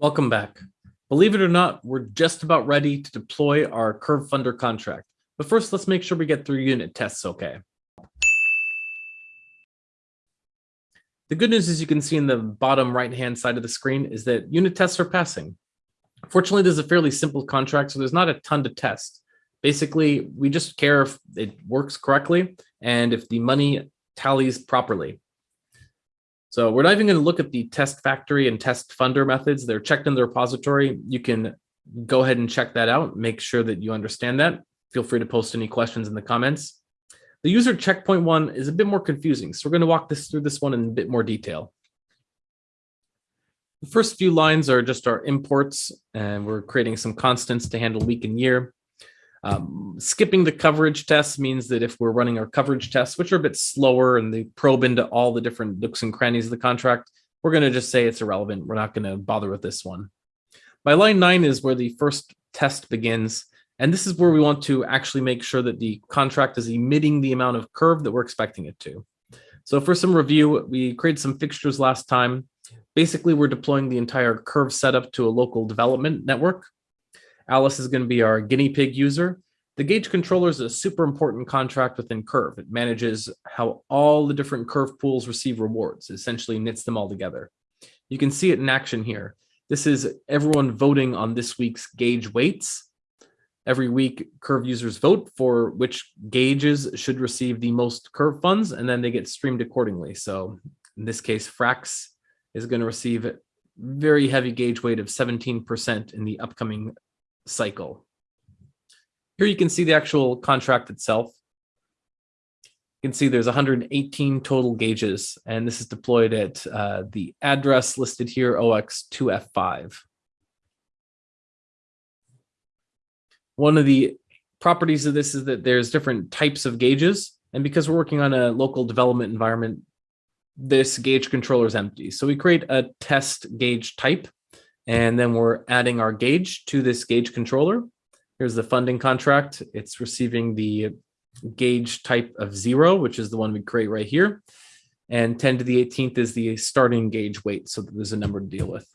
Welcome back. Believe it or not, we're just about ready to deploy our Curve Funder contract. But first, let's make sure we get through unit tests okay. The good news is you can see in the bottom right-hand side of the screen is that unit tests are passing. Fortunately, this is a fairly simple contract, so there's not a ton to test. Basically, we just care if it works correctly and if the money tallies properly. So we're not even going to look at the test factory and test funder methods. They're checked in the repository. You can go ahead and check that out. Make sure that you understand that. Feel free to post any questions in the comments. The user checkpoint one is a bit more confusing. So we're going to walk this through this one in a bit more detail. The first few lines are just our imports, and we're creating some constants to handle week and year. Um, skipping the coverage tests means that if we're running our coverage tests, which are a bit slower and they probe into all the different nooks and crannies of the contract, we're going to just say it's irrelevant. We're not going to bother with this one. By line nine is where the first test begins. And this is where we want to actually make sure that the contract is emitting the amount of curve that we're expecting it to. So for some review, we created some fixtures last time. Basically, we're deploying the entire curve setup to a local development network. Alice is going to be our guinea pig user. The gauge controller is a super important contract within Curve. It manages how all the different Curve pools receive rewards, essentially knits them all together. You can see it in action here. This is everyone voting on this week's gauge weights. Every week, Curve users vote for which gauges should receive the most Curve funds, and then they get streamed accordingly. So in this case, Frax is going to receive a very heavy gauge weight of 17% in the upcoming cycle. Here you can see the actual contract itself. You can see there's 118 total gauges, and this is deployed at uh, the address listed here, OX2F5. One of the properties of this is that there's different types of gauges, and because we're working on a local development environment, this gauge controller is empty. So we create a test gauge type and then we're adding our gauge to this gauge controller. Here's the funding contract. It's receiving the gauge type of zero, which is the one we create right here. And 10 to the 18th is the starting gauge weight. So there's a number to deal with.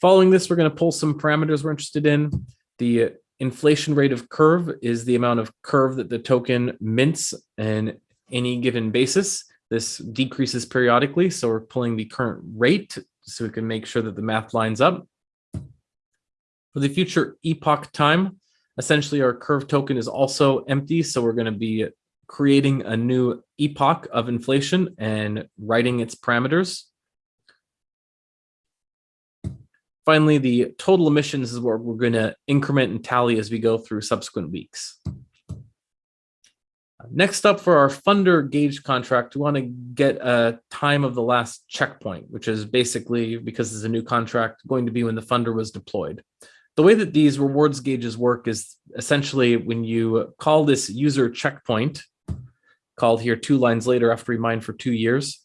Following this, we're going to pull some parameters we're interested in. The inflation rate of curve is the amount of curve that the token mints in any given basis. This decreases periodically. So we're pulling the current rate so we can make sure that the math lines up. For the future epoch time, essentially our curve token is also empty. So we're going to be creating a new epoch of inflation and writing its parameters. Finally, the total emissions is what we're going to increment and tally as we go through subsequent weeks. Next up for our funder gauge contract, we want to get a time of the last checkpoint, which is basically, because it's a new contract, going to be when the funder was deployed. The way that these rewards gauges work is essentially when you call this user checkpoint, called here two lines later after we mine for two years,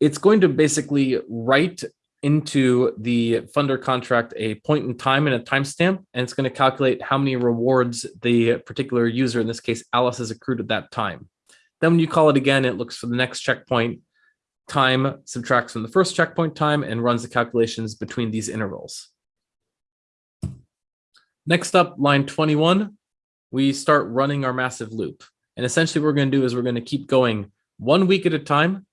it's going to basically write into the funder contract a point in time and a timestamp, and it's going to calculate how many rewards the particular user, in this case, Alice, has accrued at that time. Then when you call it again, it looks for the next checkpoint, time subtracts from the first checkpoint time, and runs the calculations between these intervals. Next up, line 21, we start running our massive loop. And essentially what we're going to do is we're going to keep going one week at a time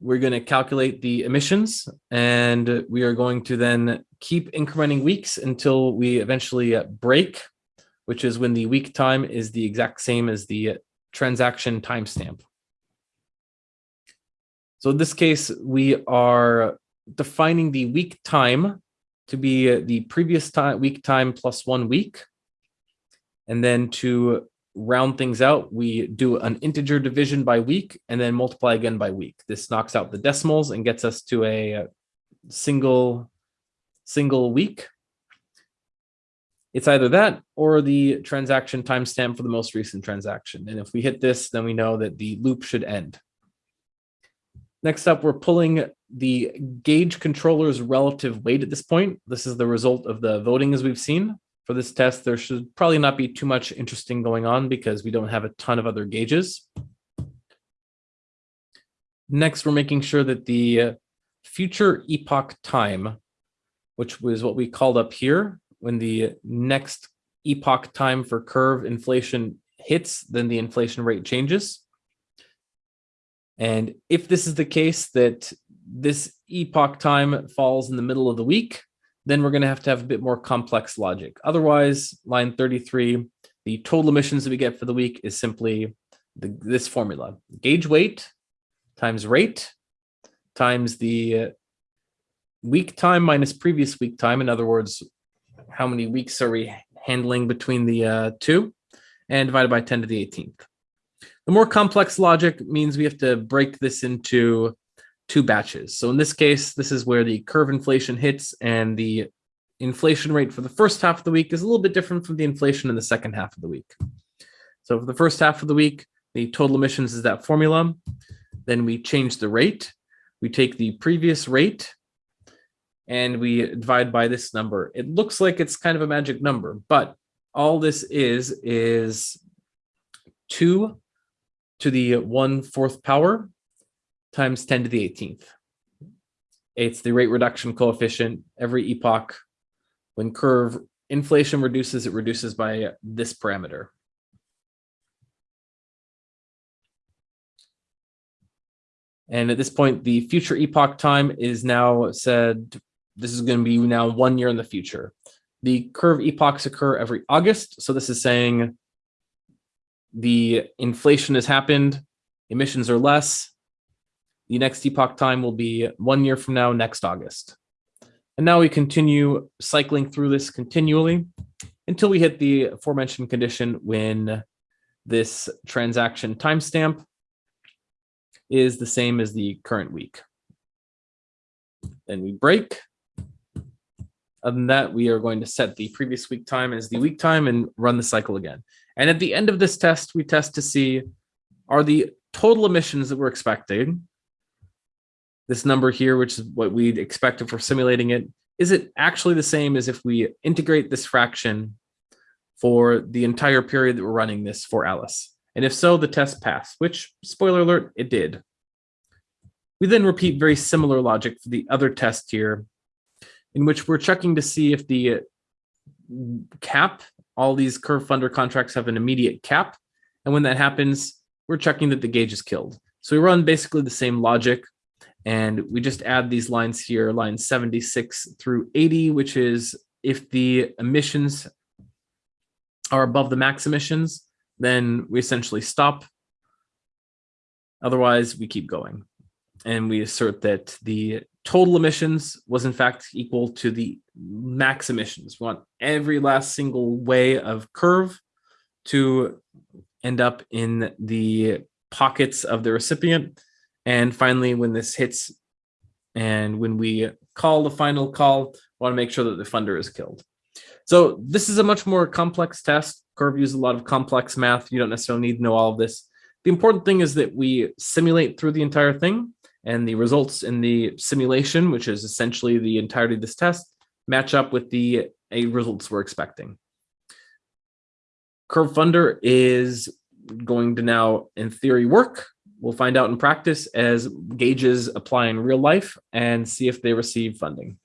we're going to calculate the emissions and we are going to then keep incrementing weeks until we eventually uh, break, which is when the week time is the exact same as the transaction timestamp. So in this case, we are defining the week time to be the previous time week time plus one week. And then to round things out, we do an integer division by week and then multiply again by week. This knocks out the decimals and gets us to a uh, single, single week. It's either that or the transaction timestamp for the most recent transaction. And if we hit this, then we know that the loop should end. Next up, we're pulling the gauge controller's relative weight at this point. This is the result of the voting as we've seen for this test, there should probably not be too much interesting going on because we don't have a ton of other gauges. Next, we're making sure that the uh, future epoch time, which was what we called up here, when the next epoch time for curve inflation hits, then the inflation rate changes. And if this is the case that this epoch time falls in the middle of the week, then we're going to have to have a bit more complex logic. Otherwise, line 33, the total emissions that we get for the week is simply the, this formula. Gauge weight times rate times the week time minus previous week time. In other words, how many weeks are we handling between the uh, two? And divided by 10 to the 18th. The more complex logic means we have to break this into two batches. So in this case, this is where the curve inflation hits and the inflation rate for the first half of the week is a little bit different from the inflation in the second half of the week. So for the first half of the week, the total emissions is that formula. Then we change the rate. We take the previous rate and we divide by this number. It looks like it's kind of a magic number, but all this is, is two to the one fourth power times 10 to the 18th. It's the rate reduction coefficient. Every epoch, when curve inflation reduces, it reduces by this parameter. And at this point, the future epoch time is now said, this is going to be now one year in the future. The curve epochs occur every August. So this is saying the inflation has happened, emissions are less, the next epoch time will be one year from now, next August. And now we continue cycling through this continually until we hit the aforementioned condition when this transaction timestamp is the same as the current week. Then we break. Other than that, we are going to set the previous week time as the week time and run the cycle again. And at the end of this test, we test to see are the total emissions that we're expecting this number here, which is what we'd expect for simulating it, is it actually the same as if we integrate this fraction for the entire period that we're running this for Alice? And if so, the test passed, which, spoiler alert, it did. We then repeat very similar logic for the other test here, in which we're checking to see if the cap, all these curve funder contracts have an immediate cap. And when that happens, we're checking that the gauge is killed. So we run basically the same logic and we just add these lines here, lines 76 through 80, which is if the emissions are above the max emissions, then we essentially stop. Otherwise, we keep going. And we assert that the total emissions was in fact equal to the max emissions. We want every last single wei of curve to end up in the pockets of the recipient and finally, when this hits and when we call the final call, we want to make sure that the funder is killed. So this is a much more complex test. Curve uses a lot of complex math. You don't necessarily need to know all of this. The important thing is that we simulate through the entire thing and the results in the simulation, which is essentially the entirety of this test, match up with the a results we're expecting. Curve Funder is going to now, in theory, work we'll find out in practice as gauges apply in real life and see if they receive funding.